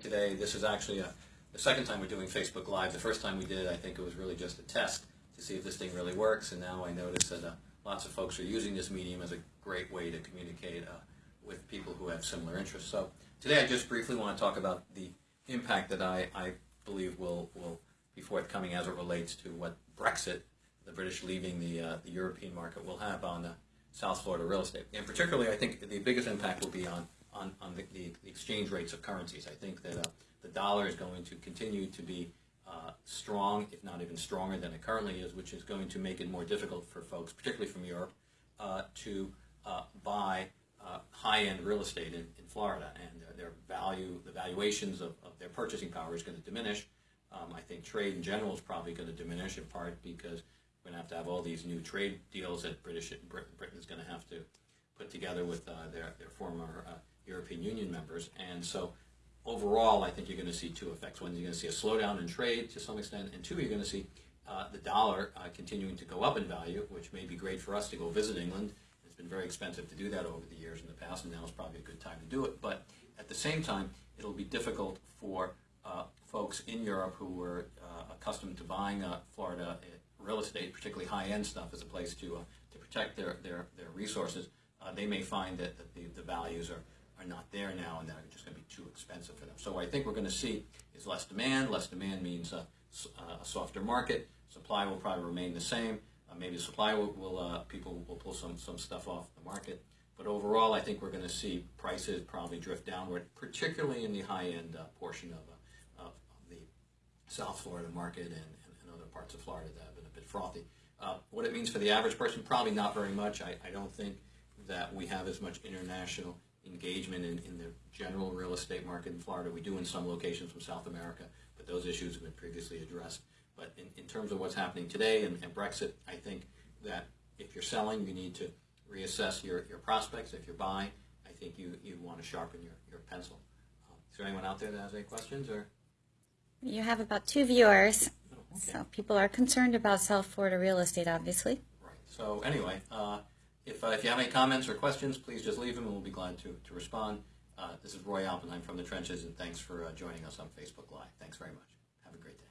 today. This is actually a, the second time we're doing Facebook Live. The first time we did, I think it was really just a test to see if this thing really works, and now I notice that uh, lots of folks are using this medium as a great way to communicate uh, with people who have similar interests. So today I just briefly want to talk about the impact that I, I believe will, will be forthcoming as it relates to what Brexit, the British leaving the, uh, the European market, will have on uh, South Florida real estate. And particularly, I think the biggest impact will be on on, on the, the, exchange rates of currencies. I think that uh, the dollar is going to continue to be uh, strong, if not even stronger than it currently is, which is going to make it more difficult for folks, particularly from Europe, uh, to uh, buy uh, high-end real estate in, in Florida. And their, their, value, the valuations of, of, their purchasing power is going to diminish. Um, I think trade in general is probably going to diminish in part because we're going to have to have all these new trade deals that British Britain is going to have to put together with uh, their, their former European Union members. And so overall, I think you're going to see two effects. One, you're going to see a slowdown in trade to some extent, and two, you're going to see uh, the dollar uh, continuing to go up in value, which may be great for us to go visit England. It's been very expensive to do that over the years in the past, and now is probably a good time to do it. But at the same time, it'll be difficult for uh, folks in Europe who were uh, accustomed to buying uh, Florida uh, real estate, particularly high-end stuff, as a place to to protect their their, their resources. They may find that, the, the values are are not there now and that are just going to be too expensive for them. So I think we're going to see is less demand. Less demand means a, a softer market. Supply will probably remain the same. Uh, maybe supply will, will uh, people will pull some, some stuff off the market. But overall, I think we're going to see prices probably drift downward, particularly in the high-end uh, portion of, uh, of, the South Florida market and, and, and, other parts of Florida that have been a bit frothy. Uh, what it means for the average person, probably not very much. I, I don't think that we have as much international engagement in, in the general real estate market in Florida. We do in some locations from South America, but those issues have been previously addressed. But in, in terms of what's happening today and, and Brexit, I think that if you're selling, you need to reassess your, your prospects. If you're buying, I think you, you want to sharpen your, your pencil. Uh, is there anyone out there that has any questions? or? You have about two viewers. Oh, okay. So people are concerned about South Florida real estate, obviously. Right. So anyway, uh, if, uh, if you have any comments or questions, please just leave them and we'll be glad to, to respond. Uh, this is Roy Oppenheim from the Trenches, and thanks for uh, joining us on Facebook Live. Thanks very much. Have a great day.